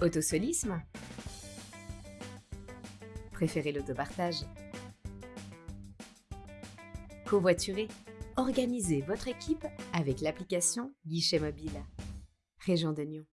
Autosolisme Préférez l'autopartage Covoiturer Organisez votre équipe avec l'application Guichet Mobile. Région de Nyon.